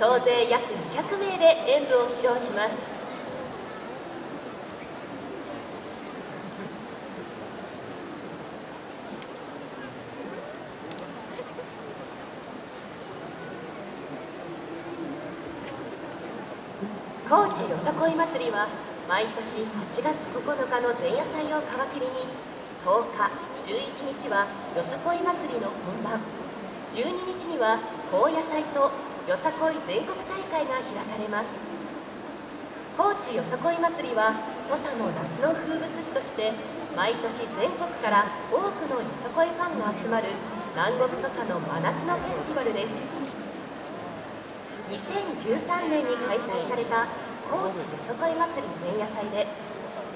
総勢約200名で演舞を披露します。高知よさこい祭りは毎年8月9日の前夜祭を皮切りに10日11日はよさこい祭りの本番。12日には高野祭とよさこい全国大会が開かれます。高知よさこい祭りは土佐の夏の風物詩として毎年全国から多くのよさこいファンが集まる南国土佐の真夏のフェスティバルです。2013年に開催された高知よさこい祭り前夜祭で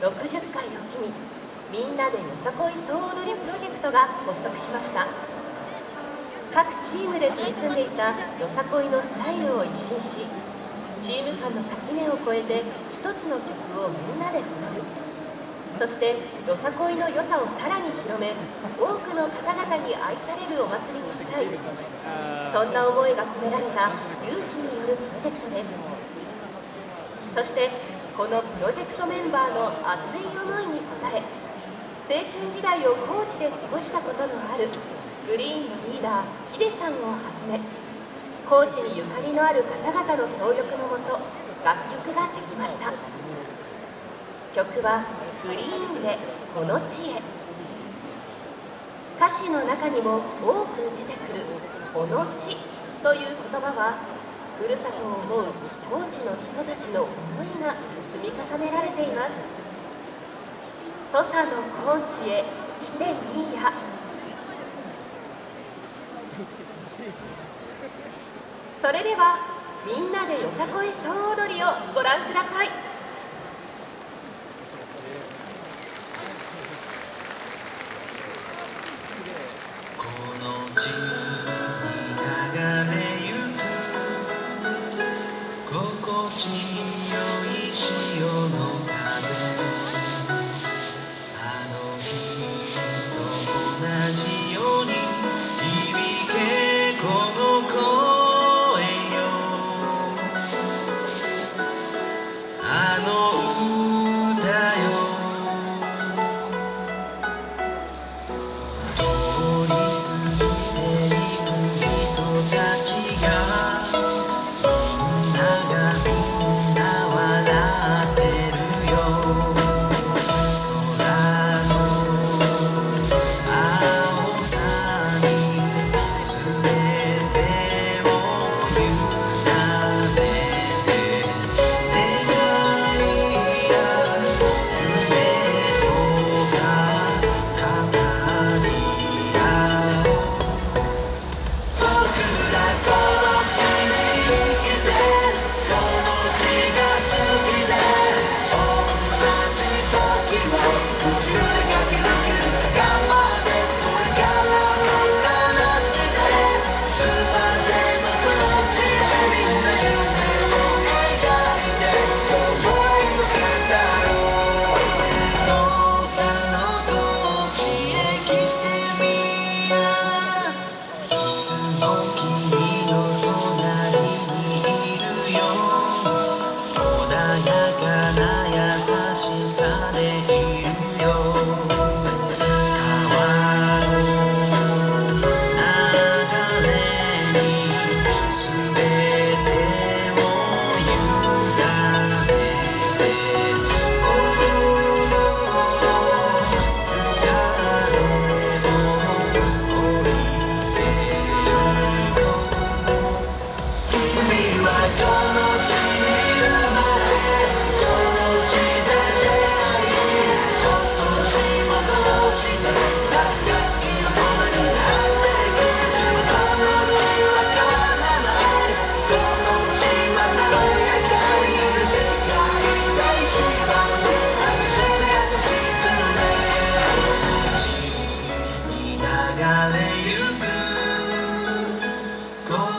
60回を機にみんなでよさこい総踊りプロジェクトが発足しました。各チームで取り組んでいたよさこいのスタイルを一新しチーム間の垣根を越えて一つの曲をみんなで踊る。そしてよさこいの良さをさらに広め多くの方々に愛されるお祭りにしたい。そんな思いが込められた有志によるプロジェクトです。そしてこのプロジェクトメンバーの熱い思いに応え青春時代を高知で過ごしたことのあるグリーンのリーダーヒデさんをはじめ高知にゆかりのある方々の協力のもと楽曲ができました。曲は「グリーンでこの地へ」歌詞の中にも多く出てくる「この地」という言葉はふるさとを思う高知の人たちの思いが積み重ねられています。土佐の高知へ来てみいや。それではみんなでよさこい総踊りをご覧ください。この地に流れゆく心地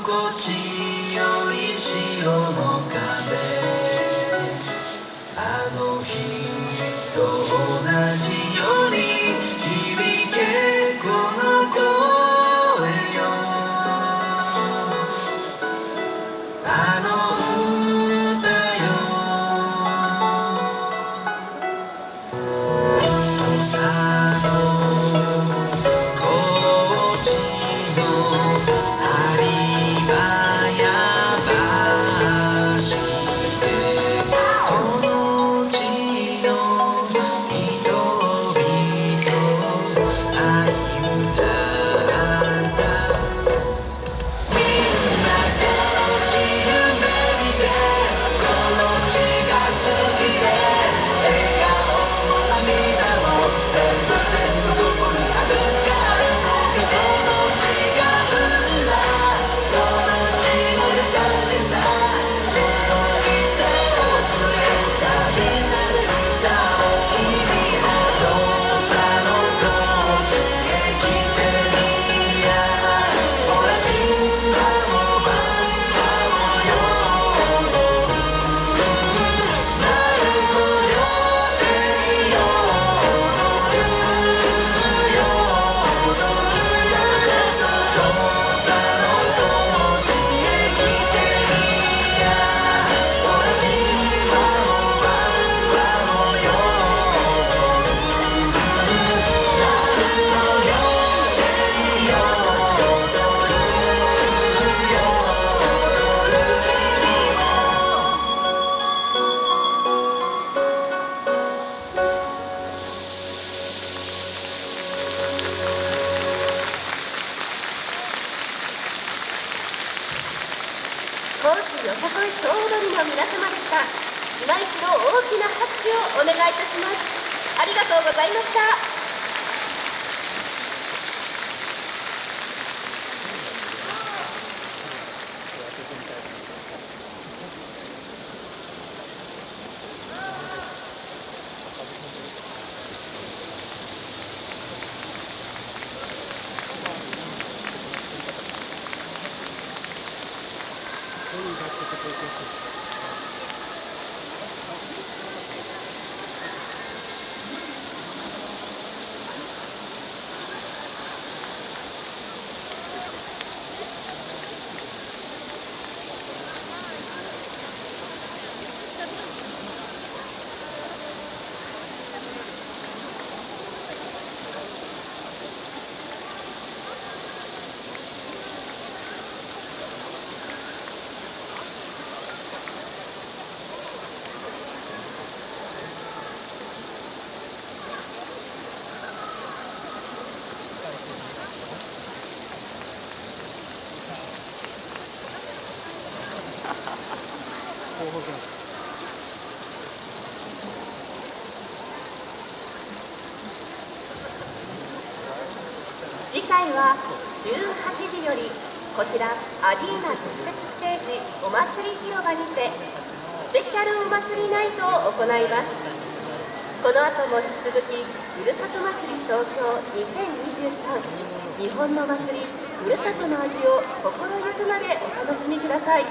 Gucci. よ。さこい総踊りの皆様でした今一度大きな拍手をお願いいたします。ありがとうございました。Going back to the difference. 次回は18時よりこちらアリーナ特設ステージお祭り広場にてスペシャルお祭りナイトを行います。この後も引き続きふるさと祭り東京2023日本の祭りふるさとの味を心ゆくまでお楽しみください。